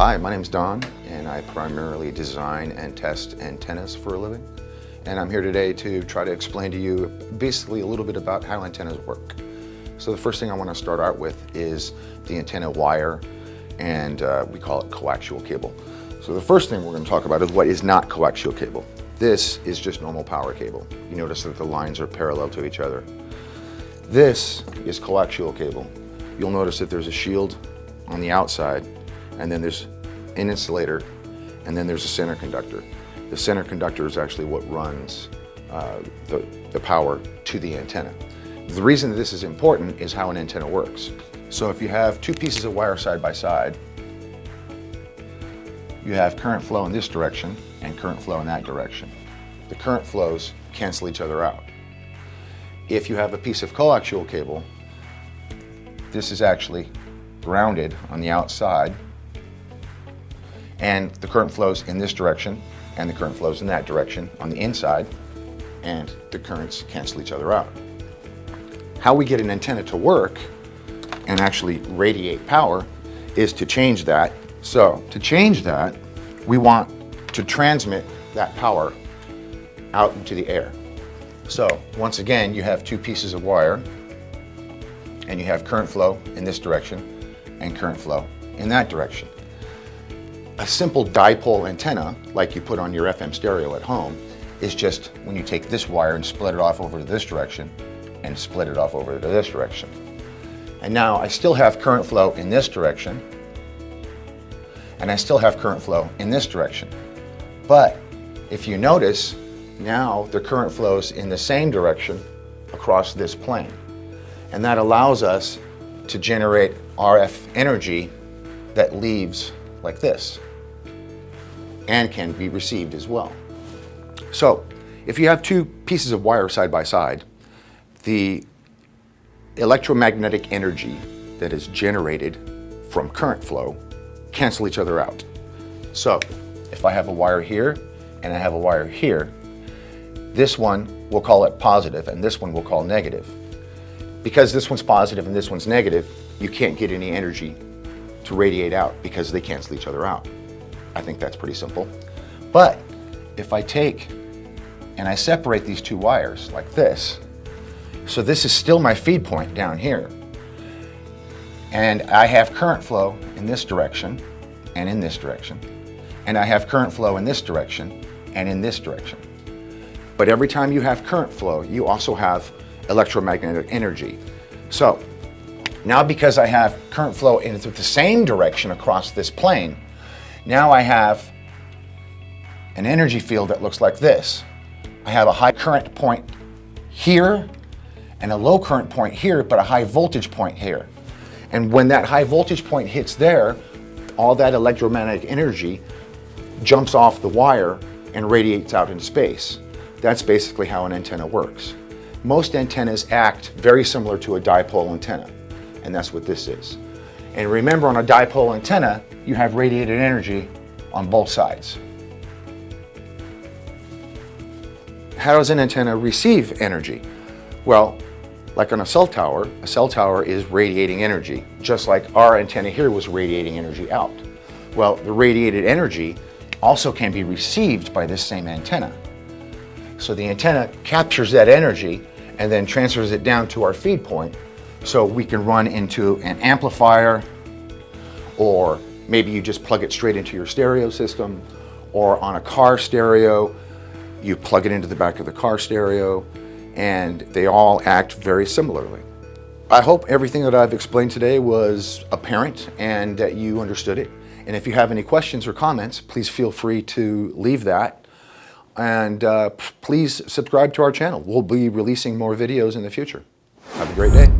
Hi, my name's Don, and I primarily design and test antennas for a living. And I'm here today to try to explain to you basically a little bit about how antennas work. So the first thing I want to start out with is the antenna wire, and uh, we call it coaxial cable. So the first thing we're going to talk about is what is not coaxial cable. This is just normal power cable. You notice that the lines are parallel to each other. This is coaxial cable. You'll notice that there's a shield on the outside, and then there's an insulator, and then there's a center conductor. The center conductor is actually what runs uh, the, the power to the antenna. The reason this is important is how an antenna works. So if you have two pieces of wire side by side, you have current flow in this direction and current flow in that direction. The current flows cancel each other out. If you have a piece of coaxial cable, this is actually grounded on the outside and the current flows in this direction and the current flows in that direction on the inside and the currents cancel each other out. How we get an antenna to work and actually radiate power is to change that. So to change that, we want to transmit that power out into the air. So once again, you have two pieces of wire and you have current flow in this direction and current flow in that direction. A simple dipole antenna, like you put on your FM stereo at home, is just when you take this wire and split it off over to this direction and split it off over to this direction. And now I still have current flow in this direction and I still have current flow in this direction. But if you notice, now the current flows in the same direction across this plane. And that allows us to generate RF energy that leaves like this and can be received as well. So if you have two pieces of wire side by side, the electromagnetic energy that is generated from current flow cancel each other out. So if I have a wire here and I have a wire here, this one we'll call it positive and this one we'll call negative. Because this one's positive and this one's negative, you can't get any energy to radiate out because they cancel each other out. I think that's pretty simple. But if I take and I separate these two wires like this, so this is still my feed point down here. And I have current flow in this direction and in this direction. And I have current flow in this direction and in this direction. But every time you have current flow, you also have electromagnetic energy. So now because I have current flow in the same direction across this plane, now I have an energy field that looks like this. I have a high current point here and a low current point here, but a high voltage point here. And when that high voltage point hits there, all that electromagnetic energy jumps off the wire and radiates out in space. That's basically how an antenna works. Most antennas act very similar to a dipole antenna, and that's what this is. And remember on a dipole antenna, you have radiated energy on both sides. How does an antenna receive energy? Well, like on a cell tower, a cell tower is radiating energy, just like our antenna here was radiating energy out. Well, the radiated energy also can be received by this same antenna. So the antenna captures that energy and then transfers it down to our feed point so we can run into an amplifier or maybe you just plug it straight into your stereo system or on a car stereo, you plug it into the back of the car stereo and they all act very similarly. I hope everything that I've explained today was apparent and that you understood it. And if you have any questions or comments, please feel free to leave that. And uh, please subscribe to our channel. We'll be releasing more videos in the future. Have a great day.